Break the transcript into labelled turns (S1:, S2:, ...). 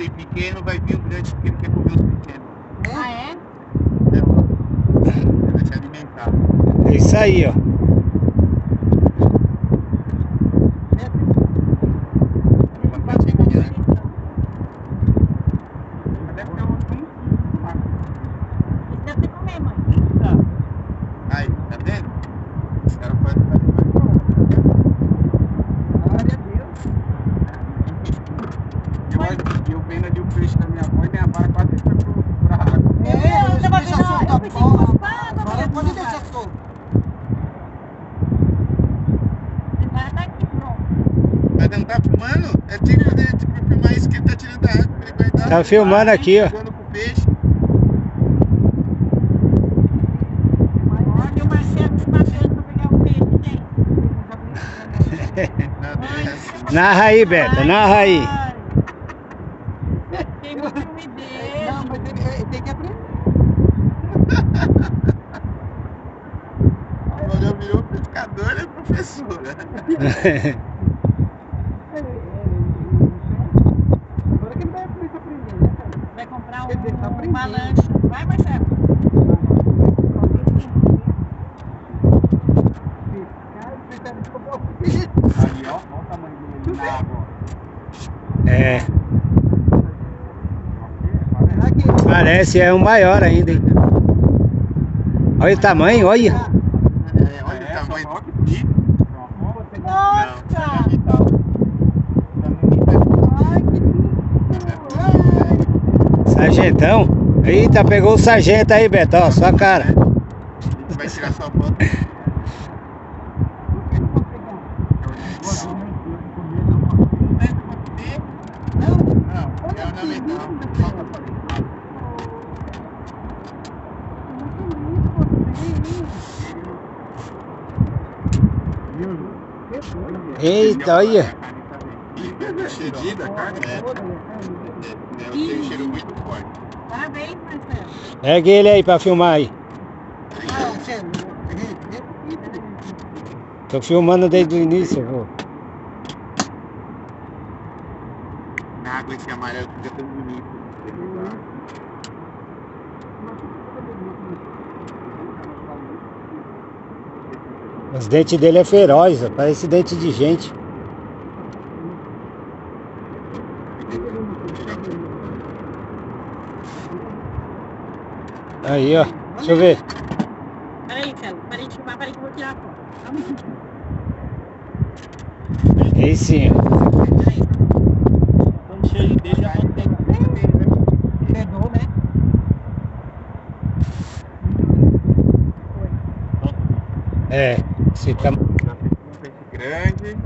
S1: tem pequeno, vai vir um grande porque ele quer comer os pequenos.
S2: Ah, é?
S1: É, ó. Vai se alimentar.
S3: É isso aí, ó.
S1: Bastante grande. Deve ter uns 20.
S2: Isso deve ter comer, mãe.
S1: Aí, tá vendo? Os caras podem fazer mais coisa.
S4: Glória a Deus.
S1: Eu, olho- eu vendo ali o peixe da minha avó e minha vara quase foi pro, pra água.
S2: É, eu tava
S4: deixa
S2: vendo,
S4: solto
S2: eu
S4: a
S2: pensei,
S4: bola.
S2: pá, tava
S4: Agora
S2: vendo
S4: pode
S2: cara.
S4: deixar solto.
S2: Tá.
S1: Mas não tá filmando? É tipo tipo, filmar isso que ele tá tirando da água, ele vai dar.
S3: Tá filmando aqui, ó.
S1: Jogando pro peixe.
S2: Olha o Marcelo se matando pra pegar o peixe, gente.
S1: Não, desce.
S3: Narra aí, Beto, narra aí.
S2: Tem muito filme
S4: Não,
S2: dele.
S4: mas ele, ele tem que aprender.
S1: Quando eu virou pescador, é professora.
S4: Agora que ele vai começar a aprender, né, cara?
S2: Vai comprar um, uma lancha. Vai, Marcelo.
S4: Um.
S1: Ali, ó, olha o tamanho dele na água.
S3: É, parece, é um maior ainda? Olha o tamanho, olha.
S1: É, tamanho. Que bonito.
S2: Nossa!
S4: Ai, que lindo!
S3: Sargentão. Eita, pegou o sargento aí, Beto, ó, sua cara.
S1: Vai tirar sua foto. Não, é ornamental.
S3: Eita, olha.
S1: Fedida a carne? É. É, tem um cheiro muito forte.
S2: Parabéns, Marcelo.
S3: Pega ele aí pra filmar aí. Tô filmando desde o início, vô.
S1: Na água esse amarelo fica tão bonito.
S3: Os dentes dele é feroz, parece dente de gente. Aí, ó. Deixa eu ver.
S2: Peraí, Celo. Parei de filmar, peraí que eu vou tirar a foto. Só um minutinho.
S3: Aí sim, ó. Esse tam...
S1: Grande.